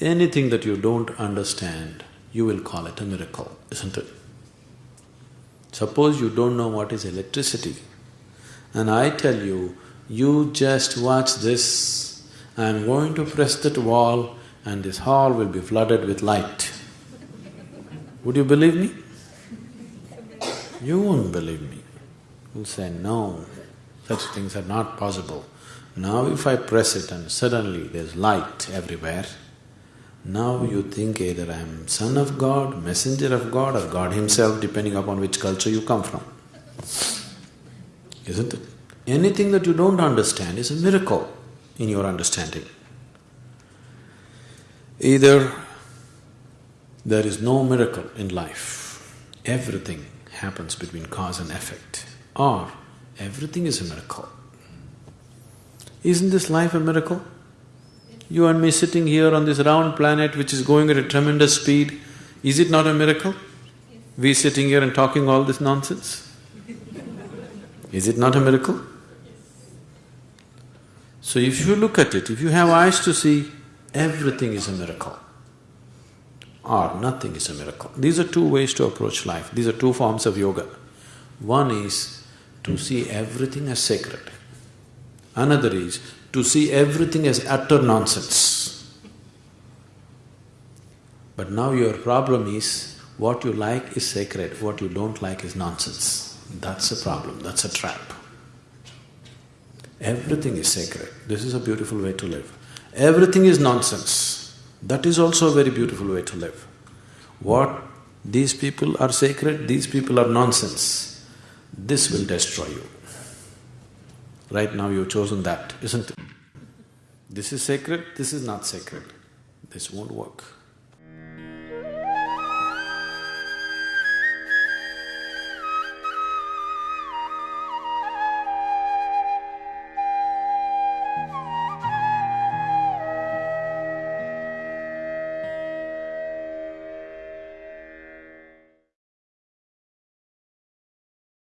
Anything that you don't understand, you will call it a miracle, isn't it? Suppose you don't know what is electricity, and I tell you, you just watch this, I'm going to press that wall and this hall will be flooded with light. Would you believe me? You won't believe me. You'll say, no, such things are not possible. Now if I press it and suddenly there's light everywhere, now you think either I'm son of God, messenger of God or God himself depending upon which culture you come from. Isn't it? Anything that you don't understand is a miracle in your understanding. Either there is no miracle in life, everything happens between cause and effect, or everything is a miracle. Isn't this life a miracle? You and me sitting here on this round planet which is going at a tremendous speed, is it not a miracle? We sitting here and talking all this nonsense? Is it not a miracle? So if you look at it, if you have eyes to see, everything is a miracle or nothing is a miracle. These are two ways to approach life, these are two forms of yoga. One is to see everything as sacred. Another is to see everything as utter nonsense. But now your problem is, what you like is sacred, what you don't like is nonsense. That's a problem, that's a trap. Everything is sacred, this is a beautiful way to live. Everything is nonsense, that is also a very beautiful way to live. What these people are sacred, these people are nonsense, this will destroy you. Right now you've chosen that, isn't it? This is sacred, this is not sacred. This won't work.